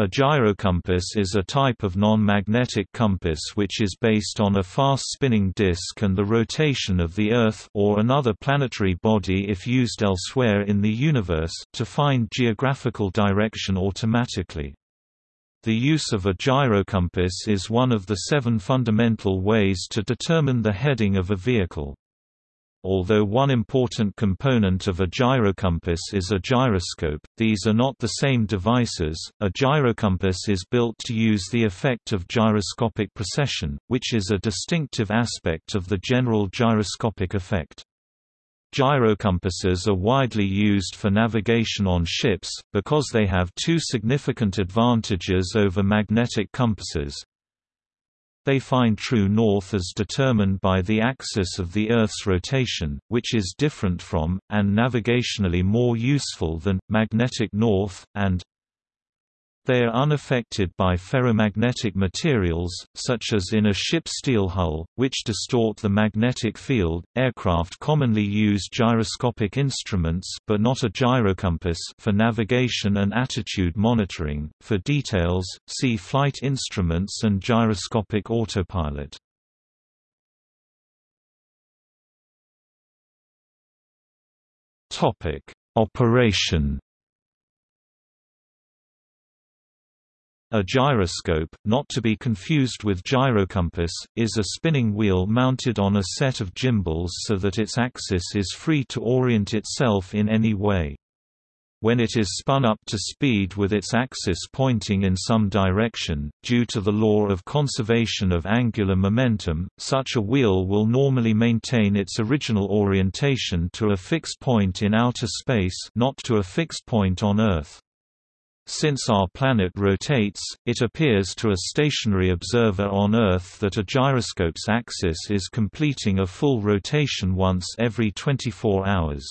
A gyrocompass is a type of non-magnetic compass which is based on a fast-spinning disk and the rotation of the Earth or another planetary body if used elsewhere in the universe to find geographical direction automatically. The use of a gyrocompass is one of the seven fundamental ways to determine the heading of a vehicle. Although one important component of a gyrocompass is a gyroscope, these are not the same devices. A gyrocompass is built to use the effect of gyroscopic precession, which is a distinctive aspect of the general gyroscopic effect. Gyrocompasses are widely used for navigation on ships, because they have two significant advantages over magnetic compasses, they find true north as determined by the axis of the Earth's rotation, which is different from, and navigationally more useful than, magnetic north, and they are unaffected by ferromagnetic materials, such as in a ship's steel hull, which distort the magnetic field. Aircraft commonly use gyroscopic instruments but not a gyrocompass for navigation and attitude monitoring. For details, see flight instruments and gyroscopic autopilot. Topic: Operation A gyroscope, not to be confused with gyrocompass, is a spinning wheel mounted on a set of gimbals so that its axis is free to orient itself in any way. When it is spun up to speed with its axis pointing in some direction, due to the law of conservation of angular momentum, such a wheel will normally maintain its original orientation to a fixed point in outer space not to a fixed point on Earth. Since our planet rotates, it appears to a stationary observer on Earth that a gyroscope's axis is completing a full rotation once every 24 hours.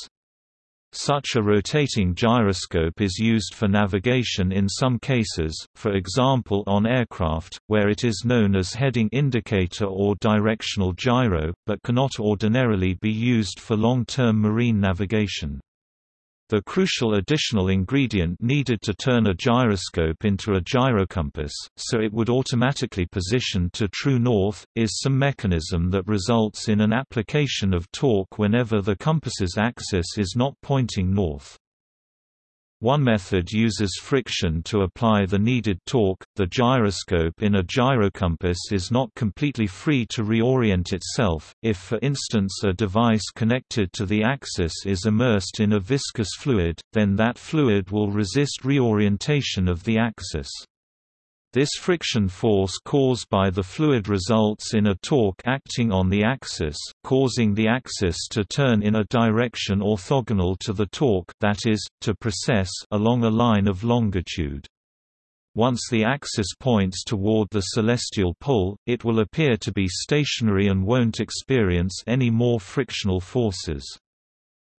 Such a rotating gyroscope is used for navigation in some cases, for example on aircraft, where it is known as heading indicator or directional gyro, but cannot ordinarily be used for long-term marine navigation. The crucial additional ingredient needed to turn a gyroscope into a gyrocompass, so it would automatically position to true north, is some mechanism that results in an application of torque whenever the compass's axis is not pointing north. One method uses friction to apply the needed torque. The gyroscope in a gyrocompass is not completely free to reorient itself, if for instance a device connected to the axis is immersed in a viscous fluid, then that fluid will resist reorientation of the axis. This friction force caused by the fluid results in a torque acting on the axis, causing the axis to turn in a direction orthogonal to the torque that is, to precess along a line of longitude. Once the axis points toward the celestial pole, it will appear to be stationary and won't experience any more frictional forces.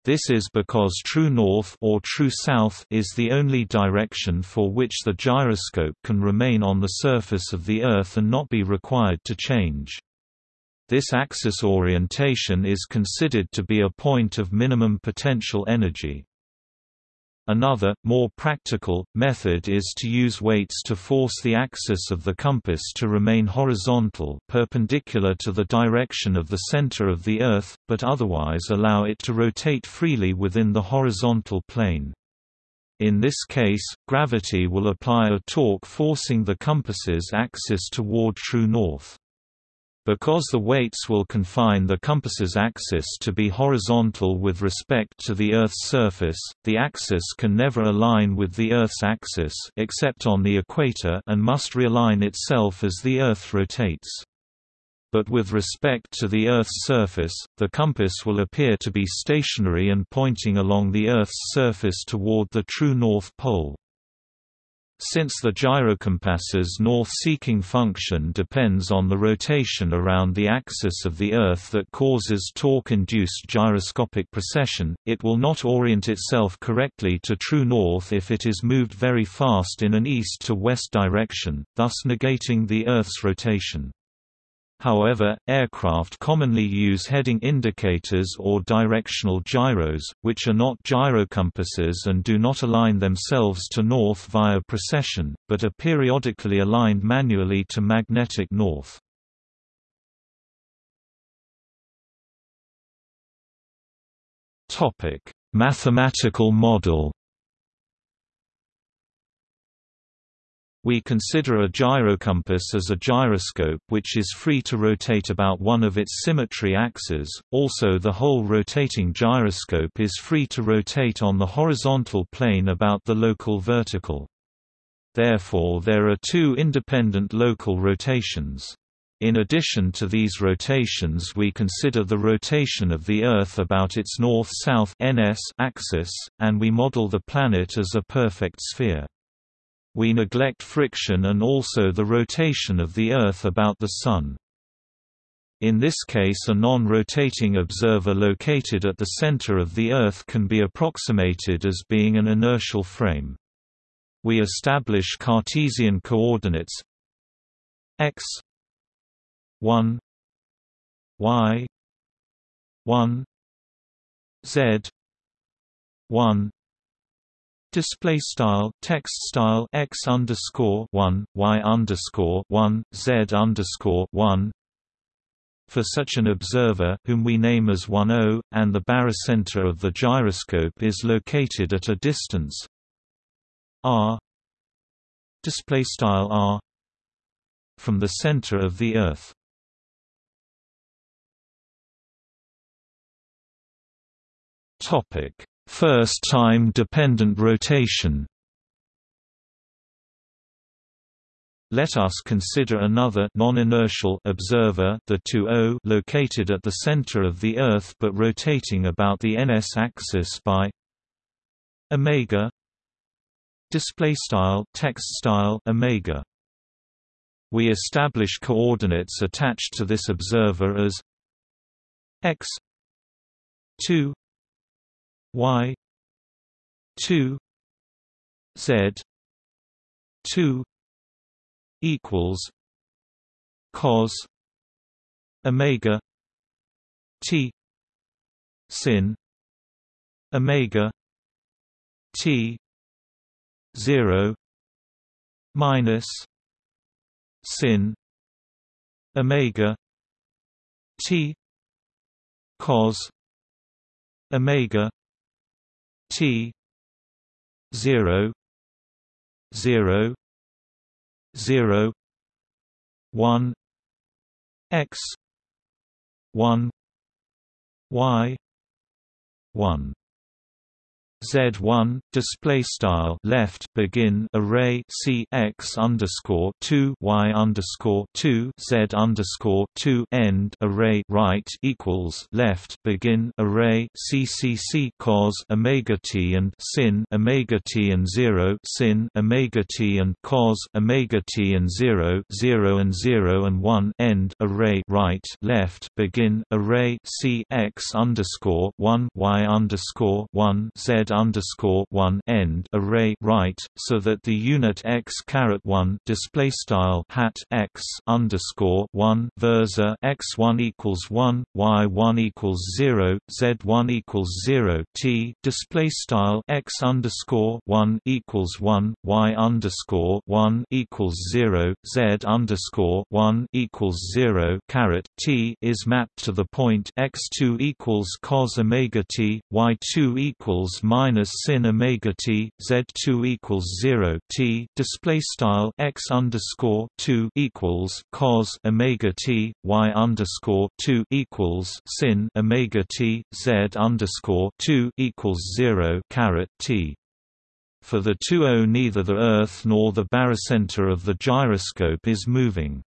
This is because true north or true south is the only direction for which the gyroscope can remain on the surface of the Earth and not be required to change. This axis orientation is considered to be a point of minimum potential energy. Another, more practical, method is to use weights to force the axis of the compass to remain horizontal perpendicular to the direction of the center of the Earth, but otherwise allow it to rotate freely within the horizontal plane. In this case, gravity will apply a torque forcing the compass's axis toward true north. Because the weights will confine the compass's axis to be horizontal with respect to the Earth's surface, the axis can never align with the Earth's axis except on the equator and must realign itself as the Earth rotates. But with respect to the Earth's surface, the compass will appear to be stationary and pointing along the Earth's surface toward the true North Pole. Since the gyrocompass's north-seeking function depends on the rotation around the axis of the Earth that causes torque-induced gyroscopic precession, it will not orient itself correctly to true north if it is moved very fast in an east-to-west direction, thus negating the Earth's rotation. However, aircraft commonly use heading indicators or directional gyros, which are not gyrocompasses and do not align themselves to north via precession, but are periodically aligned manually to magnetic north. Mathematical model We consider a gyrocompass as a gyroscope which is free to rotate about one of its symmetry axes, also the whole rotating gyroscope is free to rotate on the horizontal plane about the local vertical. Therefore there are two independent local rotations. In addition to these rotations we consider the rotation of the Earth about its north-south axis, and we model the planet as a perfect sphere. We neglect friction and also the rotation of the Earth about the Sun. In this case a non-rotating observer located at the center of the Earth can be approximated as being an inertial frame. We establish Cartesian coordinates x 1 y 1 z 1 Display style text style x underscore one y underscore one z underscore one. For such an observer, whom we name as 1O, and the barycenter of the gyroscope is located at a distance r display style r from the center of the Earth. Topic First-time dependent rotation Let us consider another non-inertial observer, the 2O, located at the center of the Earth but rotating about the ns axis by omega display style text style omega. We establish coordinates attached to this observer as x 2 y. 2 z. 2 equals cos omega t sin omega t 0 minus sin omega t cos omega T zero zero zero one X one Y one Z1 display style left begin array C X underscore two Y underscore two Z underscore two end array right equals left begin array C C C cos omega T and sin omega T and zero sin omega T and cos omega T and zero zero and zero and one end array right left begin array C X underscore one Y underscore one Z underscore one end array right, so that the unit x caret one display style hat x underscore one versor x one equals one, y one equals zero, z one equals zero t display style x underscore one equals one, y underscore one equals zero, z underscore one equals zero caret t is mapped to the point x two equals cos omega t, y two equals minus sin omega t z2 equals 0 t display style x underscore 2 equals cos omega t y underscore 2 equals sin omega t z underscore 2 equals 0 caret t for the 2O neither the Earth nor the barycenter of the gyroscope is moving.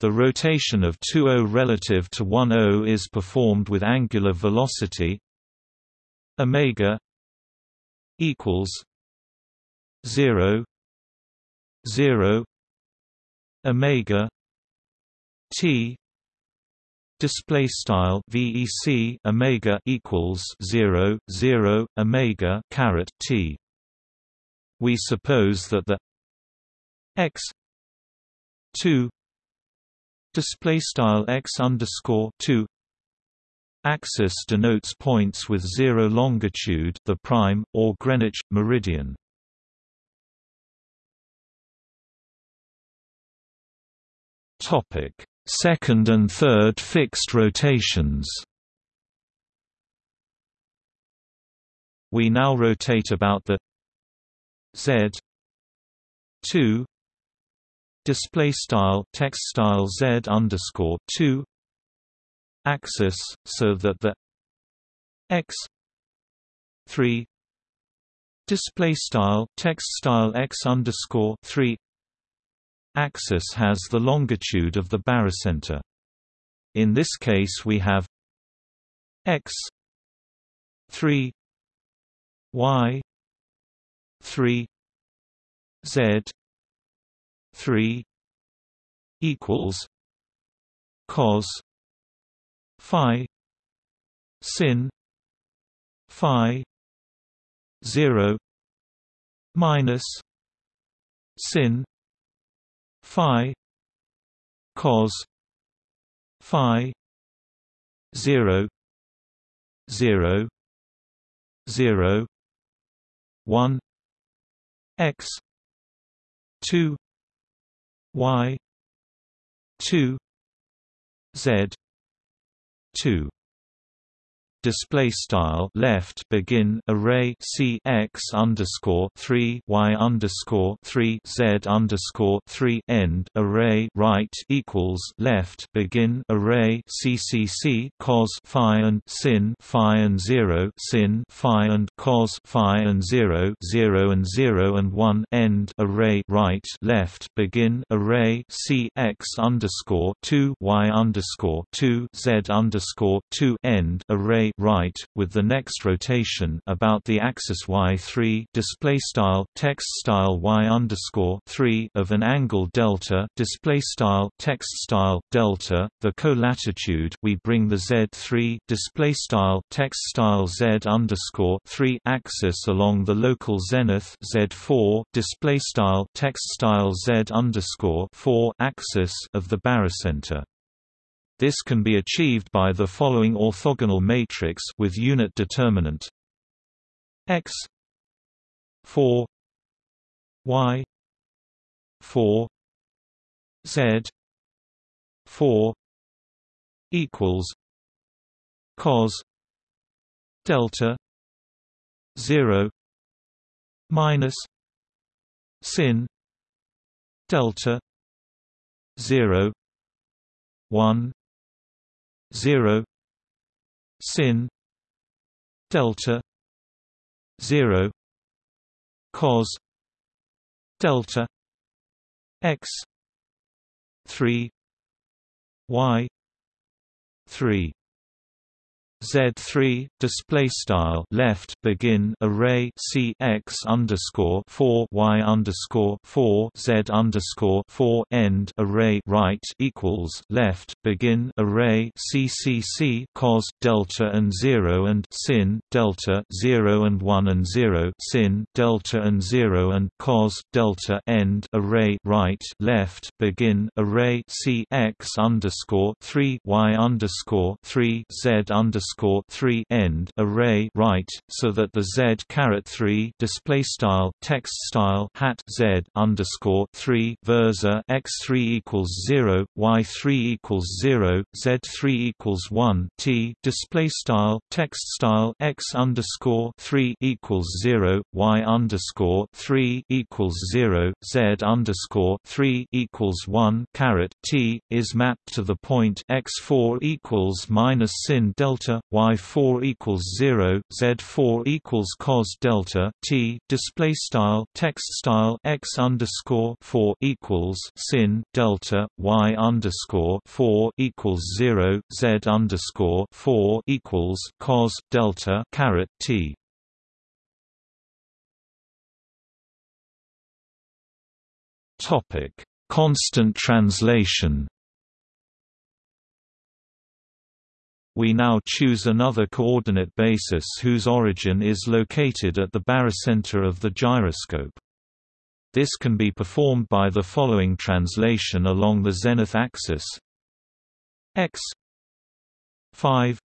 The rotation of 2O relative to 1O is performed with angular velocity omega equals 0 0 omega t display style vec omega equals 0 0 omega caret t. We suppose that the x 2 display style x underscore 2 axis denotes points with zero longitude the prime or Greenwich meridian. Topic. Second and third fixed rotations. We now rotate about the z 2 display style text style z underscore 2 axis so that the x 3 display style text style x underscore 3 axis has the longitude of the barycenter. In this case we have x 3 y 3 z 3 equals cos phi sin phi 0 minus sin phi cos phi 0 0 0 1 x 2 y 2 z 2 display style left begin array c x underscore three y underscore three z underscore three end array right equals left begin array c c c cos phi and sin phi and zero sin phi and cos phi and zero zero and zero and one end array right left begin array c x underscore two y underscore two z underscore two end array right with the next rotation about the axis y3 display style text style y underscore 3 of an angle delta display style text style delta the co-latitude we bring the z3 display style text style z underscore 3 axis along the local zenith z4 display style text style z underscore 4 axis of the barycenter this can be achieved by the following orthogonal matrix with unit determinant. X 4 y 4 z 4 equals cos delta 0 minus sin delta 0 1 0 sin delta 0 cos delta x 3 y 3 Z3 display style left begin array C X underscore four Y underscore four Z underscore four end array right equals left begin array C C C cos delta and zero and sin delta zero and one and zero sin delta and zero and cos delta end array right left begin array C X underscore three Y underscore three Z underscore underscore three end array right, so that the z caret three display style text style hat z underscore three versor x three equals zero, y three equals zero, z three equals one t display style text style x underscore three equals zero, y underscore three equals zero, z underscore three equals one caret t is mapped to the point x four equals minus sin delta y4 equals 0, z4 equals cos delta t. Display style text style x underscore 4 equals sin delta y underscore 4 equals 0, z underscore 4 equals cos delta caret t. Topic: Constant translation. We now choose another coordinate basis whose origin is located at the barycenter of the gyroscope. This can be performed by the following translation along the zenith axis x 5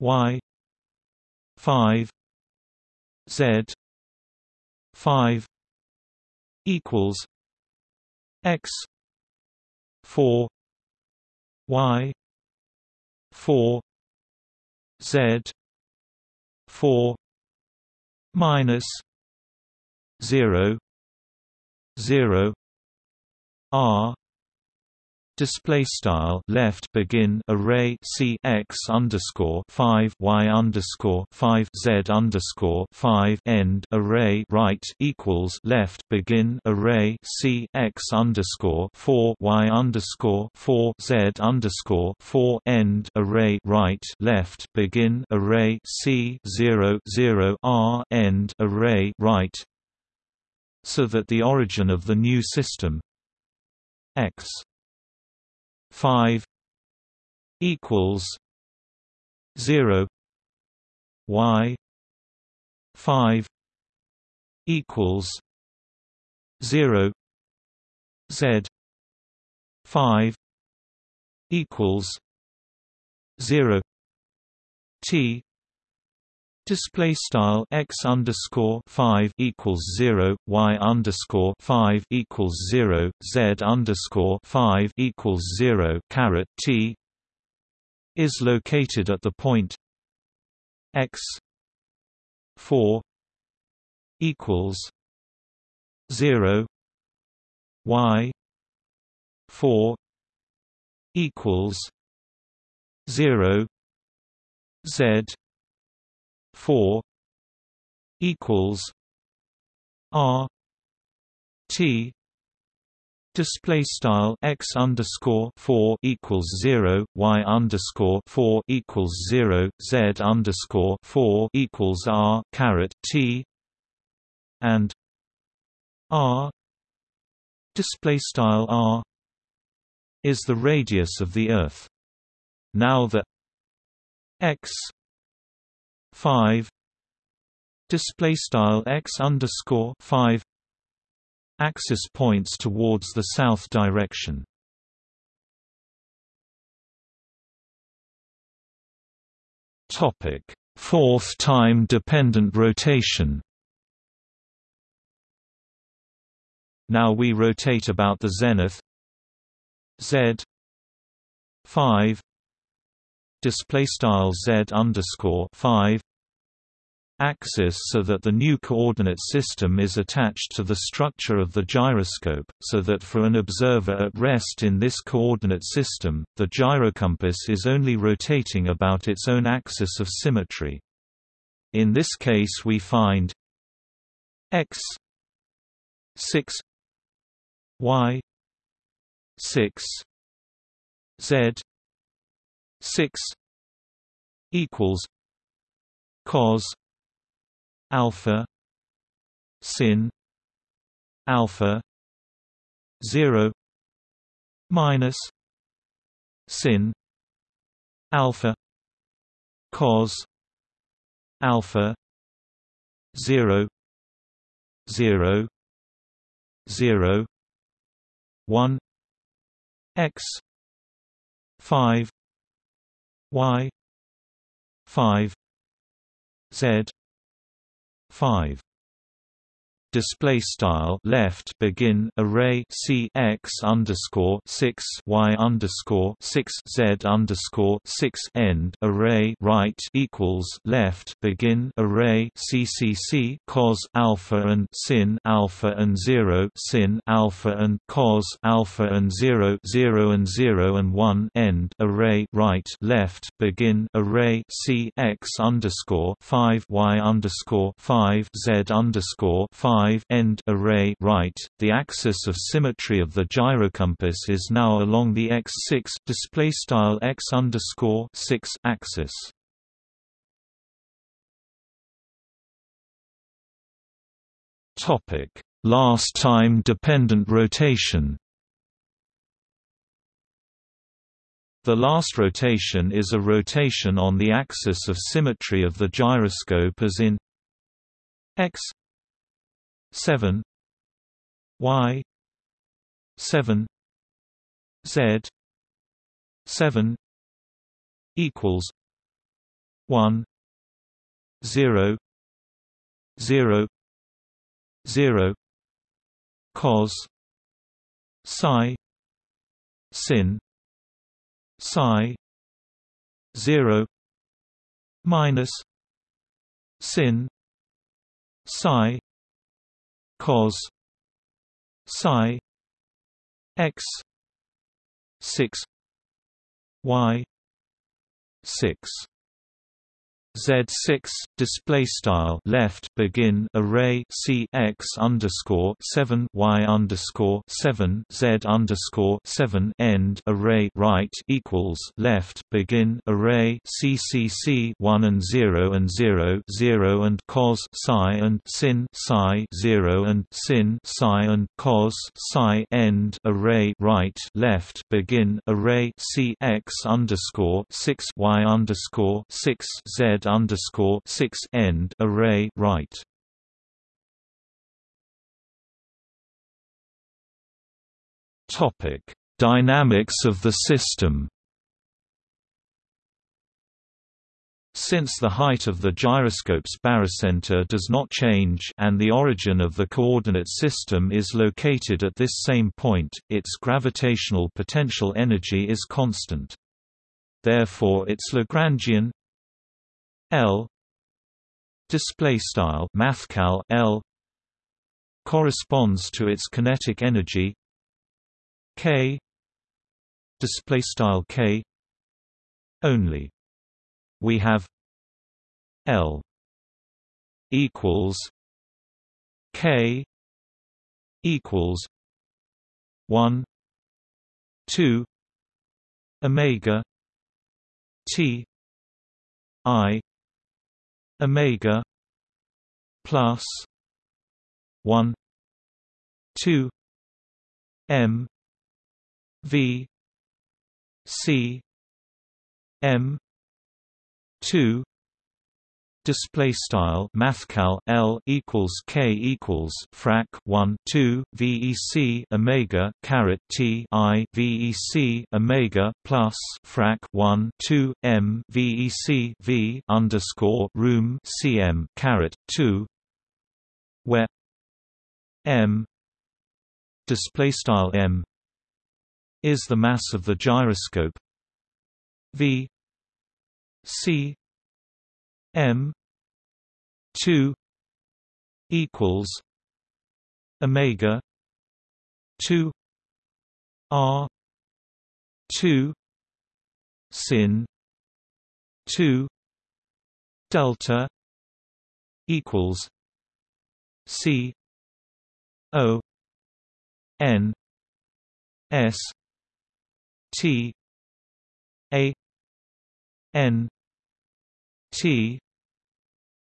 y 5 z 5 equals x 4 y 4 z 4 minus 0 0 r display style left begin array c x underscore 5 y underscore 5 z underscore 5 end array right equals left begin array c x underscore 4 y underscore 4 z underscore 4 end array right left begin array c 0 0 r end array right so that the origin of the new system x 5 equals 0 y 5 equals 0 z 5 equals 0 t Display style x underscore five equals zero, y underscore five equals zero, z underscore five equals zero. Caret t is located at the point x four equals zero, y four equals zero, z 4 equals R T Display style x underscore four equals zero, y underscore four equals zero, z underscore four equals r caret t, and r display style r is the radius of the Earth. Now the x 5 display style x underscore 5 axis points towards the south direction. Topic fourth time dependent rotation. Now we rotate about the zenith. Z. 5 display style z underscore 5 axis so that the new coordinate system is attached to the structure of the gyroscope, so that for an observer at rest in this coordinate system, the gyrocompass is only rotating about its own axis of symmetry. In this case we find x 6 y 6 z 6 equals cos alpha. Sin. Alpha. 0 minus. Sin. Alpha. Cos. Alpha. 0 0 0 1 x. 5 y. 5 z 5 display style left begin array c x underscore six y underscore six z underscore six end array right equals left begin array ccc cos alpha and sin alpha and zero sin alpha and cos alpha and zero zero and zero and one end array right left begin array c x underscore five y underscore five z underscore five 5 end array right. The axis of symmetry of the gyrocompass is now along the x6 display style x underscore 6 axis. Topic: Last time dependent rotation. The last rotation is a rotation on the axis of symmetry of the gyroscope as in x 7 y 7 z seven equals 1 0 0 0 cos psi sin psi zero minus sin psi cos psi x 6 y 6 Z6 display style left begin array C X underscore seven Y underscore seven Z underscore seven end array right equals left begin array C C C one and zero and zero zero and cos psi and sin psi zero and sin psi and cos psi end array right left begin array C X underscore six Y underscore six Z underscore six end array right. Topic: Dynamics of the system. Since the height of the gyroscope's barycenter does not change and the origin of the coordinate system is located at this same point, its gravitational potential energy is constant. Therefore its Lagrangian L. Display style mathcal L. corresponds to its kinetic energy. K. Display style K. only. We have L equals K equals 1 2 omega T I omega plus 1 2 m v c m 2 display style mathcal L equals K equals frac 1 2 VEC Omega caret T I VEC Omega plus frac 1 2 M VEC V underscore room CM caret 2 where M display style M is the mass of the gyroscope V C M two equals Omega two R two sin two delta equals C O N S T A N T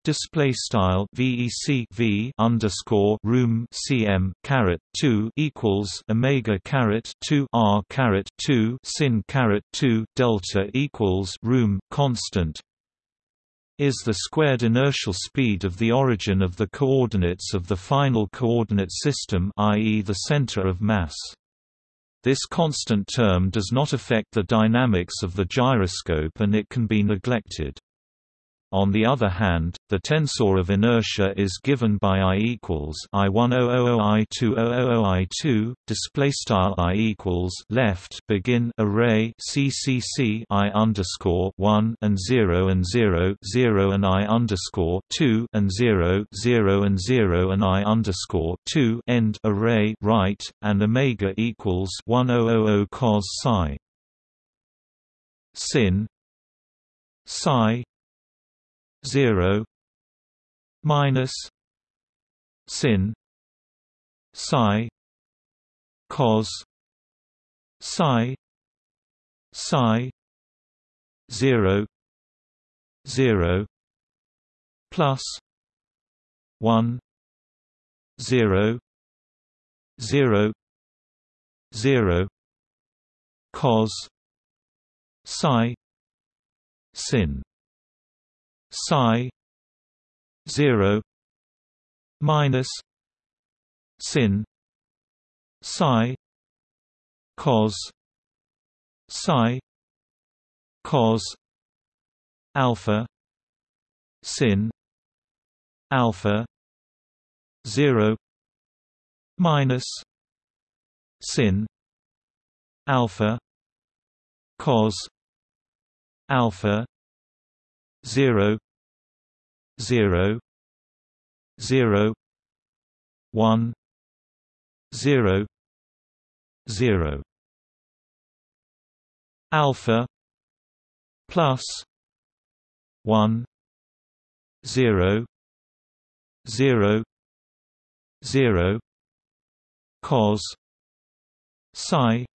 display style VEC V underscore room CM caret 2 equals Omega caret 2 R caret 2 sin caret 2 delta equals room constant is the squared inertial speed of the origin of the coordinates of the final coordinate system i.e. the center of mass this constant term does not affect the dynamics of the gyroscope and it can be neglected. On the other hand, the tensor of inertia is given by I equals I one o o o I two o o o I two. Display style I equals left begin array C C C I underscore one and zero and zero zero and I underscore two and zero zero and zero and I underscore two end array right and omega equals one o o o cos psi sin psi 0 minus sin psi cos psi psi 0 0 plus 1 0 0 0 cos psi sin psi 0 minus sin psi cos psi cos alpha sin alpha 0 minus sin alpha cos alpha 0 0 0 1 0 0 alpha plus 1 0 0 0 cos psi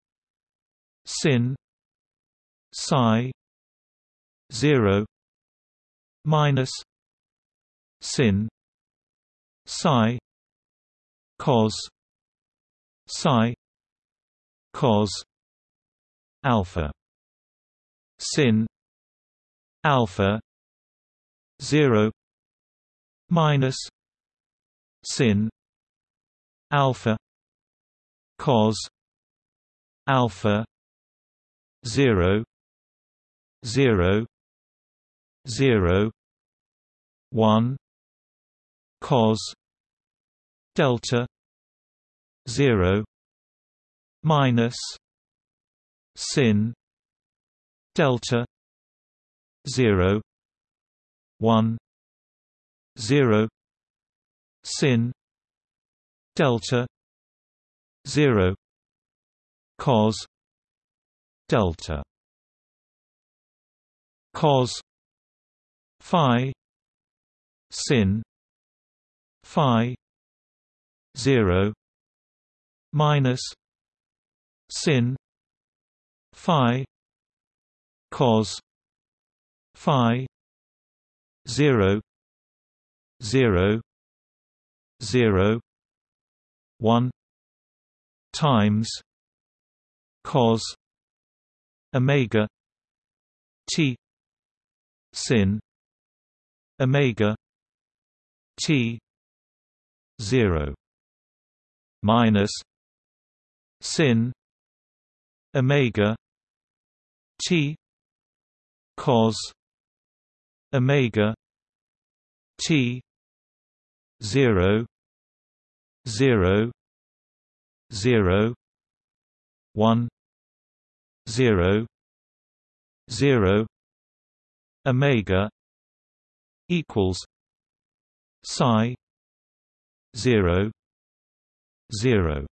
sin psi 0 minus sin psi cos psi cos alpha. Sin alpha 0 minus sin alpha cos alpha 0 0 0 1 cos delta 0 minus sin delta 0 1 0 sin delta 0 cos delta. Cos phi sin phi 0 minus sin phi cos phi 0 0 0 1 times cos omega t sin omega t 0 minus sin omega t cos omega t 0 0 0 1 0 0 omega equals psi 0 0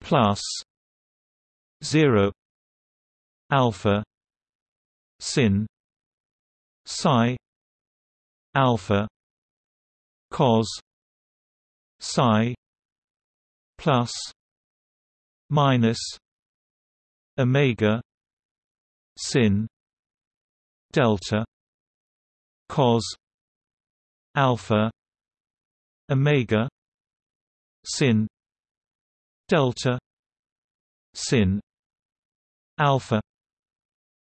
plus 0 alpha sin psi alpha cos psi plus minus omega sin delta cos alpha omega sin delta sin alpha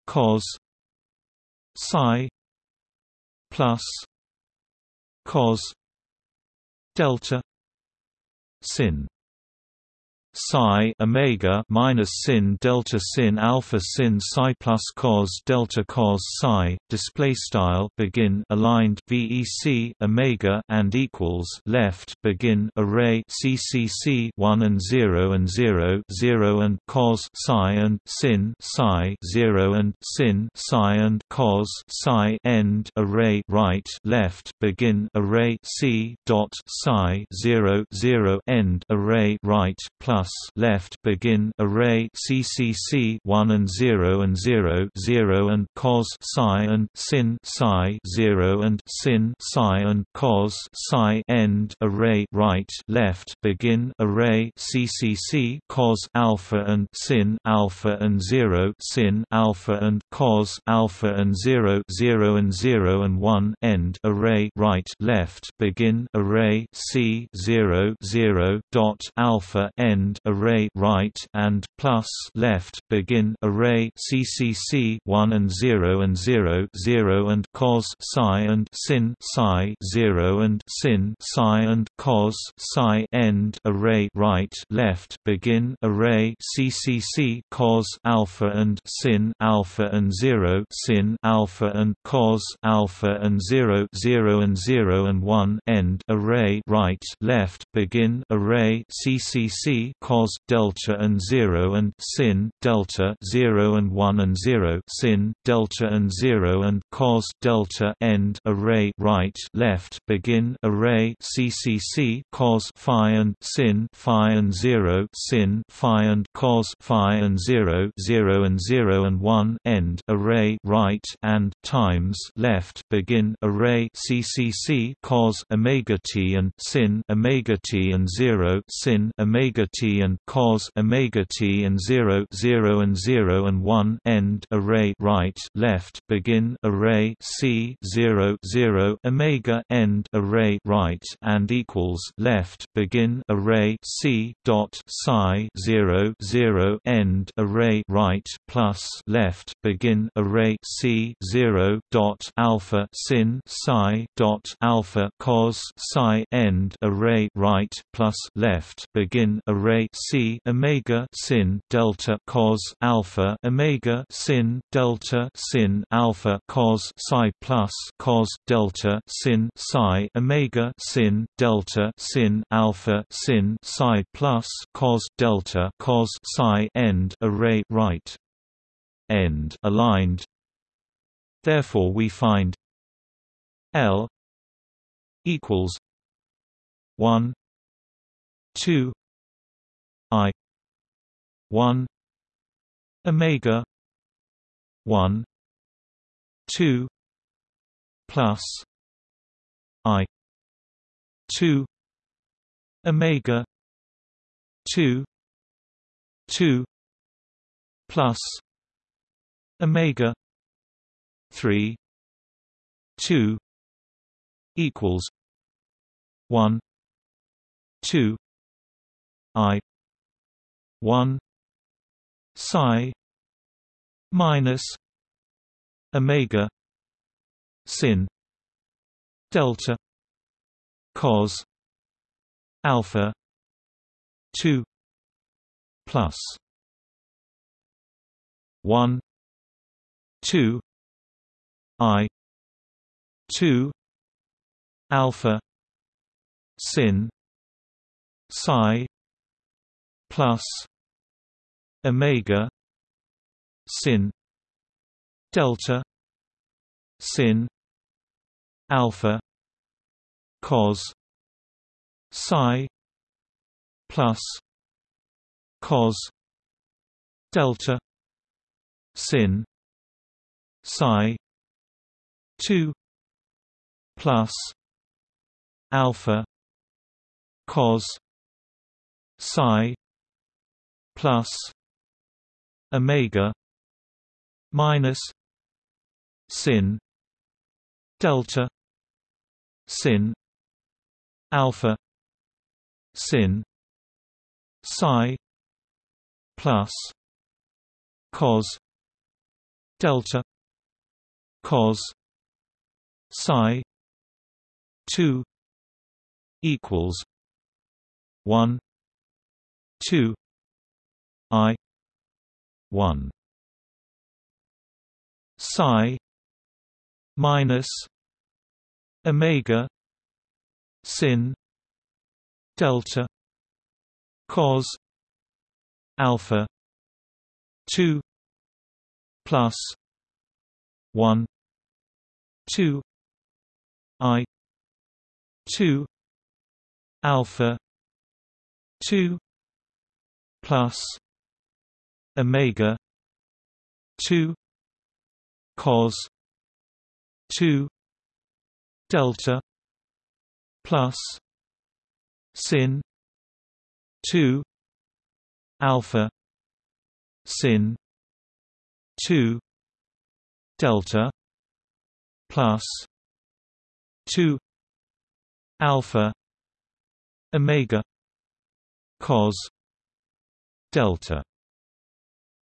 cos psi plus cos delta sin psi omega minus sin delta sin alpha sin psi plus cos delta cos psi display style begin aligned vec omega and equals left begin array ccc 1 and 0 and 0 0 and cos psi and sin psi 0 and sin psi and cos psi end array right left begin array c dot psi 0 0 end array right plus plus left begin array CCC 1 and 0 and 0 0 and cos psi and sin psi 0 and sin psi and cos psi end array right left begin array CCC cos alpha and sin alpha and 0 sin alpha and cos alpha and 0 0 and 0 and 1 end array right left begin array C 0 0 dot alpha end array right and plus left begin array ccc 1 and 0 and 0 0 and cos psi and sin psi 0 and sin psi and cos psi end array right left begin array ccc cos alpha and sin alpha and 0 sin alpha and cos alpha and 0 0 and 0 and 1 end array right left begin array ccc cos delta and 0 and sin delta 0 and 1 and 0 sin delta and 0 and cos delta end array right left begin array ccc cos phi and sin phi and 0 sin phi and cos phi and 0 0 and 0 and 1 end array right and times left begin array ccc cos omega t and sin omega t and 0 sin omega t and cos omega t and 0 0 and 0 and 1 end array right left begin array c 0 0 omega end array right and equals left begin array c dot psi 0 0 end array right plus left begin array c 0 dot alpha sin psi dot alpha cos psi end array right plus left begin array c omega sin delta cos alpha omega sin delta sin alpha cos psi plus cos delta sin psi omega sin delta sin alpha sin psi plus cos delta cos psi end array right end aligned. Therefore we find L equals 1 2 i. 1 omega. 1 2 plus. I. 2 omega. 2 2 plus. Omega. 3 2 equals 1 2 i 1 psi minus omega sin delta cos alpha 2 plus 1 2 i 2 alpha sin psi plus omega sin delta sin alpha cos psi plus cos delta sin psi 2 plus alpha cos psi plus omega minus sin delta sin alpha sin psi plus cos delta cos psi 2 equals 1 2 i 1 psi minus omega sin delta cos alpha 2 plus 1 2 i 2 alpha 2 plus omega 2 cos 2 delta plus sin 2 alpha sin 2 delta plus 2 alpha omega cos delta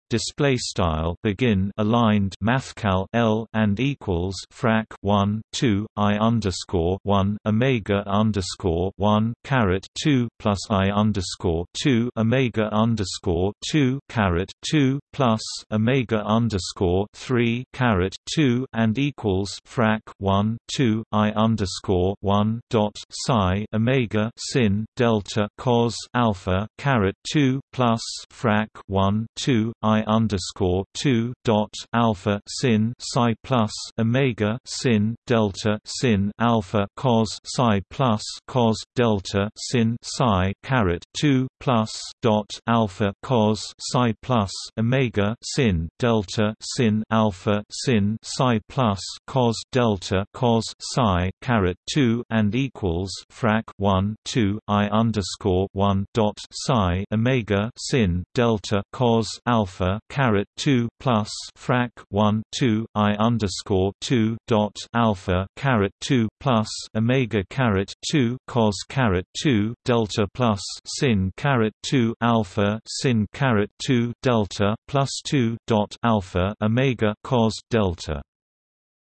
display style begin aligned mathcal L and equals frac 1 2 I underscore 1 Omega underscore 1 caret 2 plus I underscore 2 Omega underscore 2 caret 2 plus Omega underscore 3 caret 2 and equals frac 1 2 I underscore 1 dot psi Omega sin delta cos alpha caret 2 plus frac 1 2 I I underscore two dot alpha sin psi plus omega sin delta sin alpha cos psi plus cos delta sin psi caret two plus dot alpha cos psi plus omega sin delta sin alpha sin psi plus cos delta cos psi caret two and equals frac one two I underscore one dot psi omega sin delta cos alpha alpha caret two plus frac one two I underscore two dot alpha caret two plus omega caret two cos caret two delta plus sin caret two alpha sin caret two delta plus two dot alpha omega cos delta.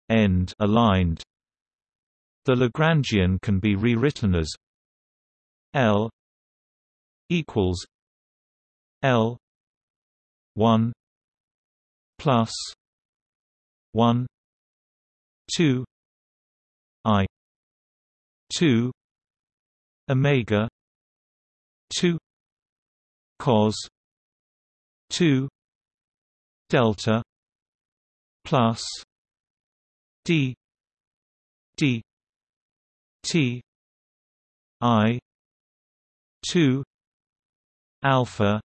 End aligned. The Lagrangian can be rewritten as L equals L 1 plus 1 2 i 2 omega 2 cos 2 delta plus d d t i 2 alpha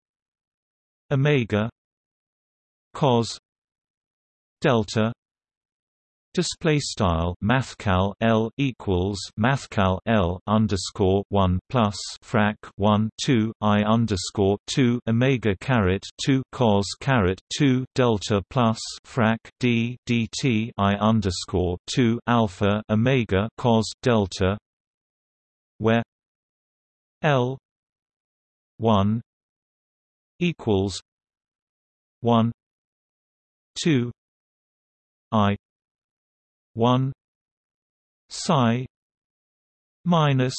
omega cos delta Display style mathcal L equals mathcal L underscore one plus frac one two I underscore two Omega caret two cos caret two delta plus frac D DT I underscore two alpha Omega cos delta where L one equals one 2 i 1 psi minus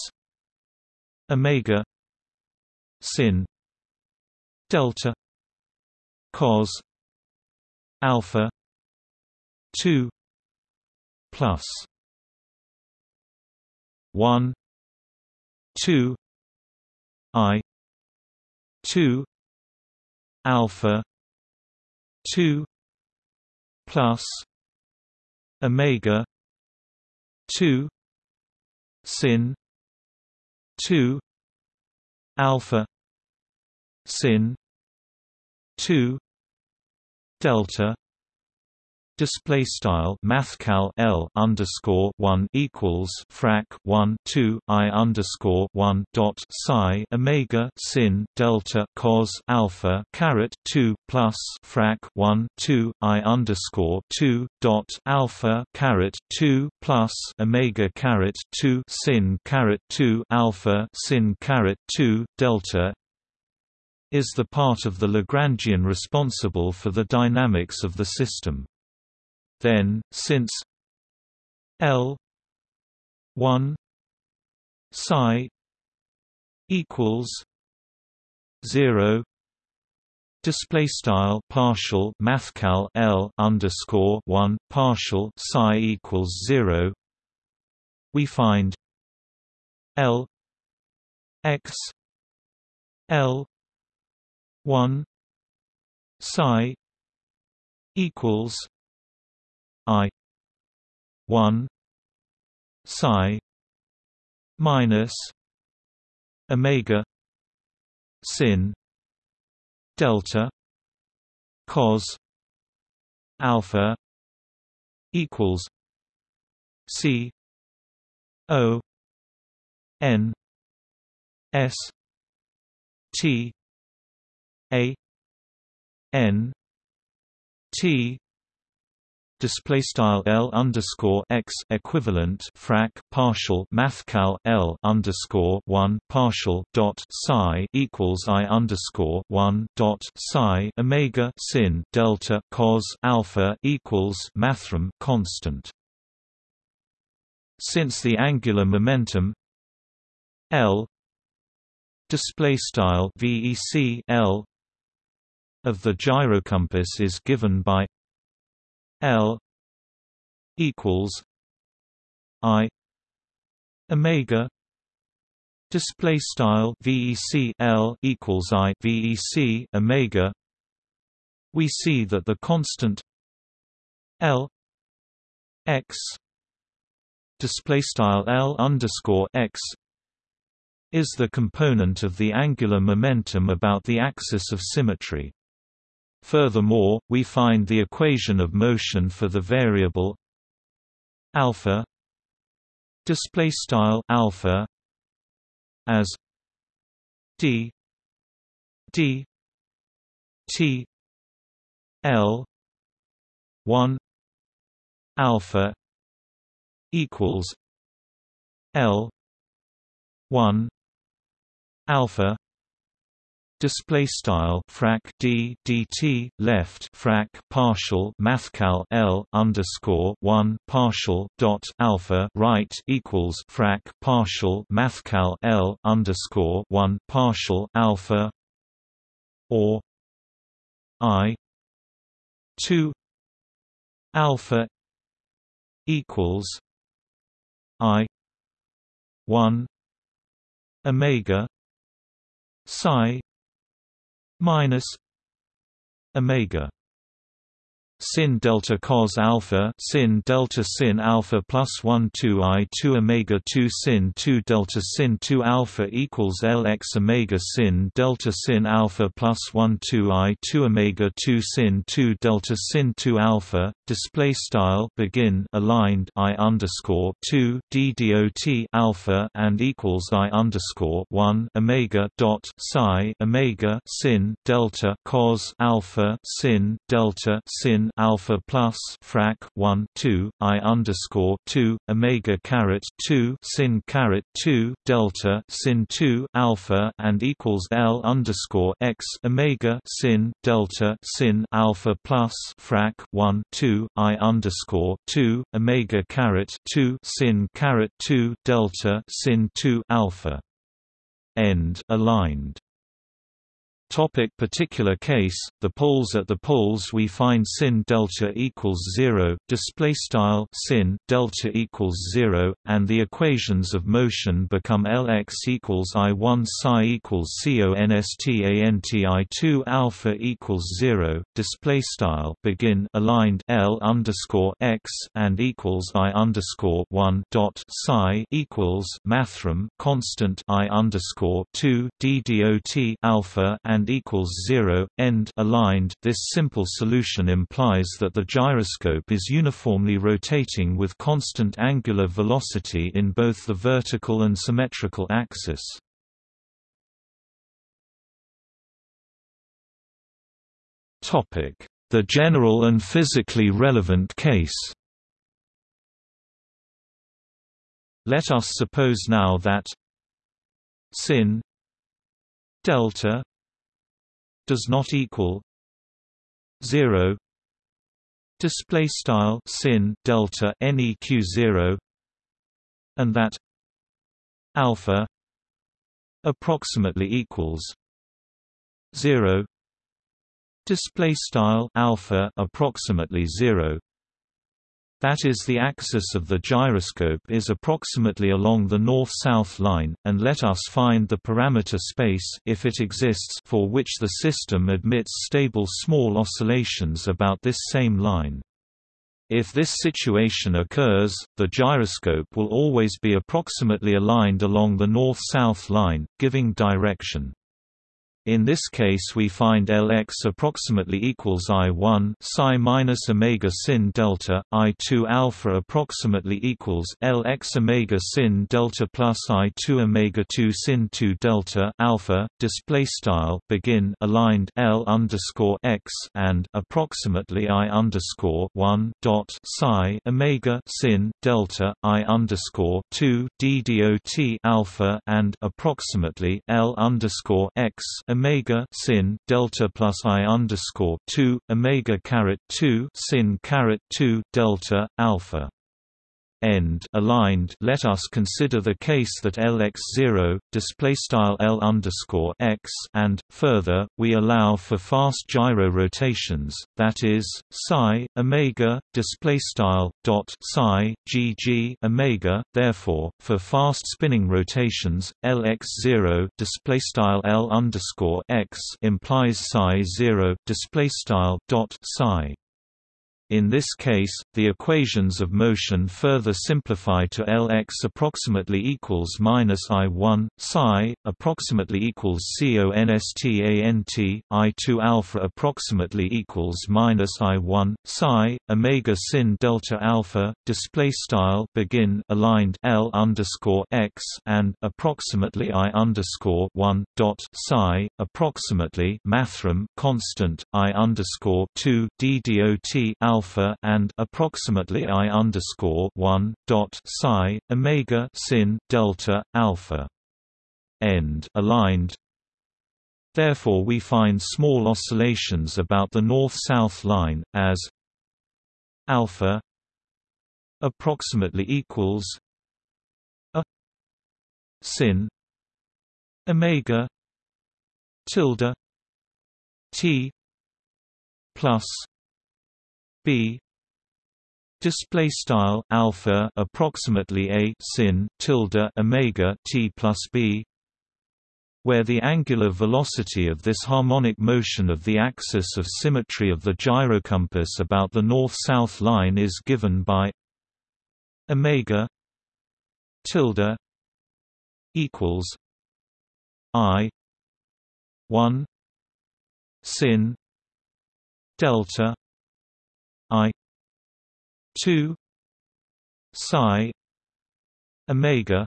omega sin delta cos alpha 2 plus 1 2 i 2 alpha 2 plus omega 2 sin 2 alpha sin 2 delta display style mathcal L underscore one equals frac one two I underscore one dot psi Omega sin delta cos alpha caret two plus frac one two I underscore two dot alpha caret two plus Omega caret two sin caret two alpha sin caret two delta is the part of the Lagrangian responsible for the dynamics of the system. Then, since L one psi equals zero display style partial mathcal L underscore one partial psi equals zero we find L x L one psi equals I one psi minus omega sin delta cos alpha equals C O N S T A N T display style L underscore X equivalent frac partial mathcal L underscore one partial dot psi equals I underscore one dot psi Omega sin delta cos alpha equals mathrm constant. Since the angular momentum L display style VEC L of the gyrocompass is given by L equals I Omega display style VEC L equals I VEC Omega. We see that the constant L X display style L underscore X is the component of the angular momentum about the axis of symmetry Furthermore, we find the equation of motion for the variable alpha display style alpha as d d t l 1 alpha equals l 1 alpha display style frac d dt left frac partial mathcal l underscore 1 partial dot alpha right equals frac partial mathcal l underscore 1 partial alpha or i 2 alpha equals i 1 omega psi minus omega sin delta cos alpha sin delta sin alpha plus 1 2 i 2 omega 2 sin 2 delta sin 2 alpha equals l x omega sin delta sin alpha plus 1 2 i 2 omega 2 sin 2 delta sin 2 alpha display style begin aligned i underscore 2 d dot alpha and equals i underscore 1 omega dot psi omega sin delta cos alpha sin delta sin alpha plus frac 1 2 i underscore 2 omega caret 2 sin caret 2 delta sin 2 alpha and equals l underscore x omega sin delta sin alpha plus frac 1 2 i underscore 2 omega caret 2 sin caret 2 delta sin 2 alpha. End aligned Topic particular case, the poles at the poles we find sin delta equals 0, display style sin delta equals 0, and the equations of motion become Lx equals I1 psi equals constanti2 alpha equals 0, display style begin aligned L underscore x and equals I underscore 1 dot psi equals mathrm constant I underscore 2 d dot alpha and and equals 0, end aligned. This simple solution implies that the gyroscope is uniformly rotating with constant angular velocity in both the vertical and symmetrical axis. The general and physically relevant case. Let us suppose now that sin delta does not equal 0 display style sin delta neq 0 and that alpha approximately equals 0 display style alpha approximately 0 that is the axis of the gyroscope is approximately along the north-south line, and let us find the parameter space if it exists for which the system admits stable small oscillations about this same line. If this situation occurs, the gyroscope will always be approximately aligned along the north-south line, giving direction. In this case we find Lx approximately equals I1 psi minus omega sin delta, I2 alpha approximately equals Lx omega sin delta plus I2 omega 2 sin 2 delta alpha. Display style begin aligned L underscore x and approximately I underscore 1 dot psi omega sin delta I underscore 2 d dot alpha and approximately L underscore x omega sin delta plus i underscore two omega caret two sin caret two delta alpha end aligned let us consider the case that Lx0 display style L underscore x and further we allow for fast gyro rotations that is psi omega display style dot psi gg omega therefore for fast spinning rotations Lx0 display style L underscore x implies psi 0 display style dot psi in this case, the equations of motion further simplify to Lx approximately equals minus I1 psi approximately equals constant I2 alpha approximately equals minus I1 psi omega sin delta alpha display style begin aligned L underscore x and approximately I underscore 1 dot psi approximately mathrm constant I underscore 2 d dot alpha alpha and approximately i underscore one dot psi omega sin delta alpha end aligned. Therefore, we find small oscillations about the north-south line as alpha approximately equals a sin omega tilde t plus b. Display style alpha approximately a sin tilde omega t plus b where the angular velocity of this harmonic motion of the axis of symmetry of the gyrocompass about the north-south line is given by omega tilde equals i 1 sin delta I two psi omega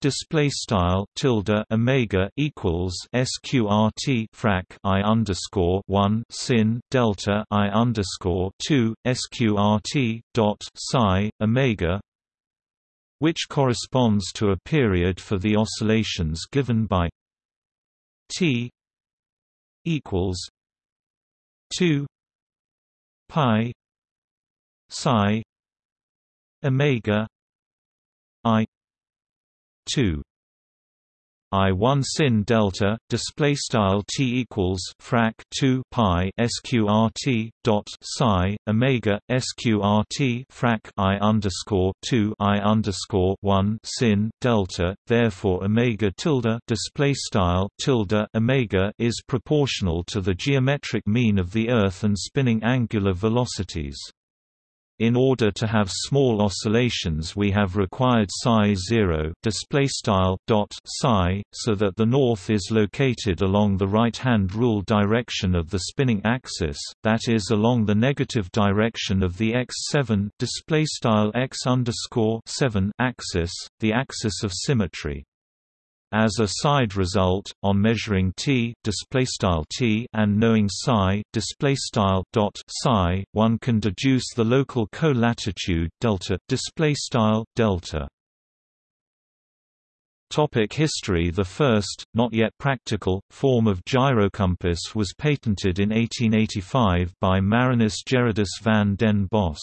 display style tilde omega equals sqrt frac i underscore 1 sin delta i underscore 2 sqrt dot psi omega which corresponds to a period for the oscillations given by t equals 2 pi psi omega i 2 I1 sin delta display style t equals frac 2 pi sqrt dot psi omega sqrt frac i underscore 2 i underscore 1 sin delta therefore omega tilde display style tilde omega is proportional to the geometric mean of the earth and spinning angular velocities in order to have small oscillations we have required psi 0 display style dot psi so that the north is located along the right-hand rule direction of the spinning axis that is along the negative direction of the x7 display style x underscore 7 axis the axis of symmetry as a side result, on measuring t, t and knowing psi, dot psi, one can deduce the local co-latitude delta, delta. Topic history The first, not yet practical, form of gyrocompass was patented in 1885 by Marinus Gerardus van den Bos.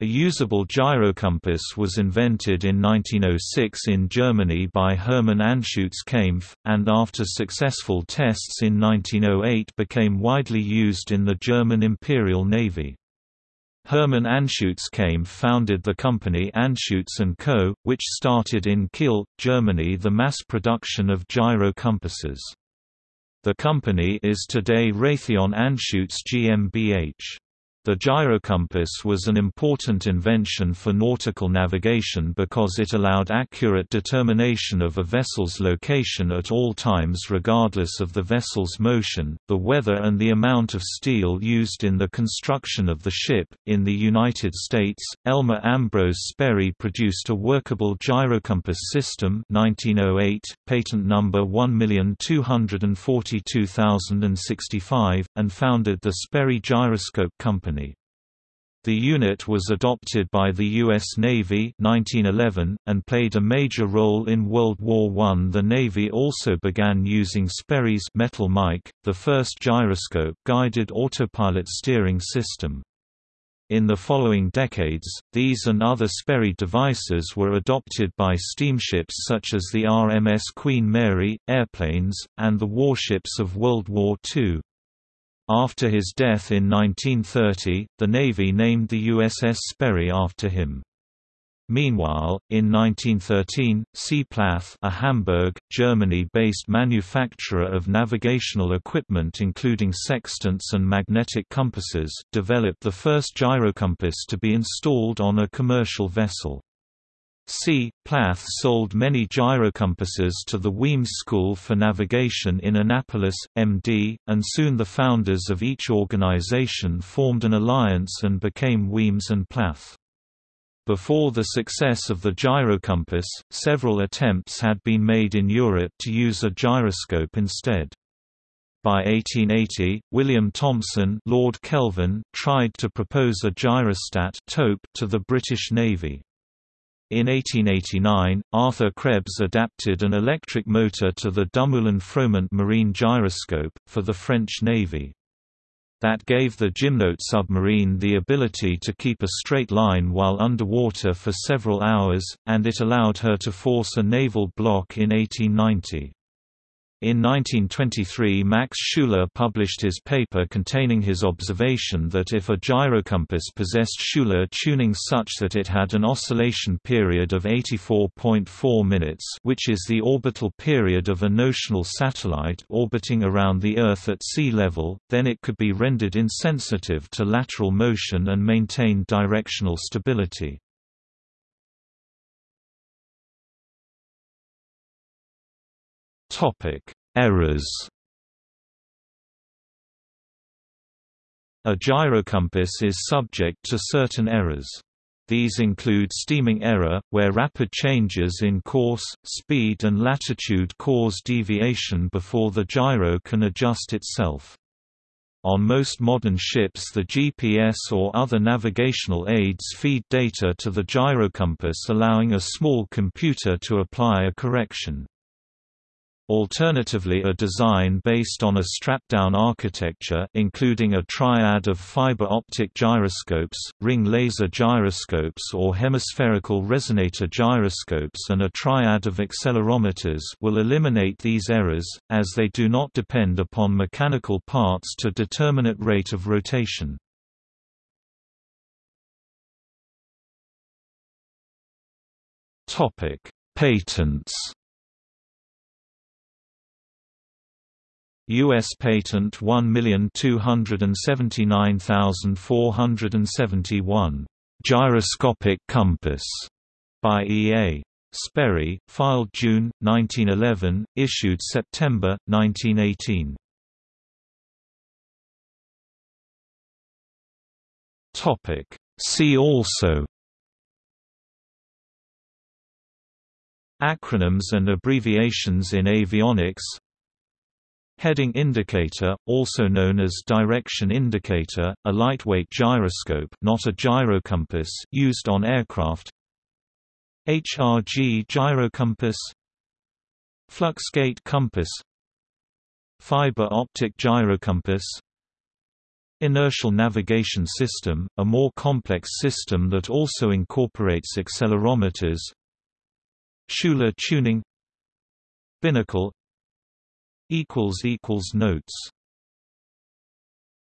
A usable gyrocompass was invented in 1906 in Germany by Hermann Anschutz-Kaempf, and after successful tests in 1908 became widely used in the German Imperial Navy. Hermann Anschutz-Kaempf founded the company Anschutz & Co., which started in Kiel, Germany the mass production of gyro compasses. The company is today Raytheon Anschutz GmbH. The gyrocompass was an important invention for nautical navigation because it allowed accurate determination of a vessel's location at all times regardless of the vessel's motion, the weather and the amount of steel used in the construction of the ship. In the United States, Elmer Ambrose Sperry produced a workable gyrocompass system 1908, patent number 1242065, and founded the Sperry Gyroscope Company. The unit was adopted by the U.S. Navy 1911, and played a major role in World War I. The Navy also began using Sperry's Metal Mike, the first gyroscope-guided autopilot steering system. In the following decades, these and other Sperry devices were adopted by steamships such as the RMS Queen Mary, airplanes, and the warships of World War II. After his death in 1930, the Navy named the USS Sperry after him. Meanwhile, in 1913, C. Plath a Hamburg, Germany-based manufacturer of navigational equipment including sextants and magnetic compasses developed the first gyrocompass to be installed on a commercial vessel. C. Plath sold many gyrocompasses to the Weems School for Navigation in Annapolis, MD, and soon the founders of each organization formed an alliance and became Weems and Plath. Before the success of the gyrocompass, several attempts had been made in Europe to use a gyroscope instead. By 1880, William Thomson Lord Kelvin tried to propose a gyrostat to the British Navy. In 1889, Arthur Krebs adapted an electric motor to the Dumoulin-Froment marine gyroscope, for the French Navy. That gave the Gymnote submarine the ability to keep a straight line while underwater for several hours, and it allowed her to force a naval block in 1890. In 1923 Max Schuler published his paper containing his observation that if a gyrocompass possessed Schuler tuning such that it had an oscillation period of 84.4 minutes which is the orbital period of a notional satellite orbiting around the Earth at sea level, then it could be rendered insensitive to lateral motion and maintain directional stability. Topic: Errors. A gyrocompass is subject to certain errors. These include steaming error, where rapid changes in course, speed and latitude cause deviation before the gyro can adjust itself. On most modern ships the GPS or other navigational aids feed data to the gyrocompass allowing a small computer to apply a correction. Alternatively a design based on a strap-down architecture including a triad of fiber optic gyroscopes, ring laser gyroscopes or hemispherical resonator gyroscopes and a triad of accelerometers will eliminate these errors, as they do not depend upon mechanical parts to determinate rate of rotation. Patents U.S. Patent 1279471, "'Gyroscopic Compass' by E.A. Sperry, filed June, 1911, issued September, 1918. See also Acronyms and abbreviations in avionics Heading indicator, also known as direction indicator, a lightweight gyroscope not a gyrocompass used on aircraft. HRG gyrocompass. Fluxgate compass. Fiber optic gyrocompass. Inertial navigation system, a more complex system that also incorporates accelerometers. Schuler tuning. Binnacle equals equals notes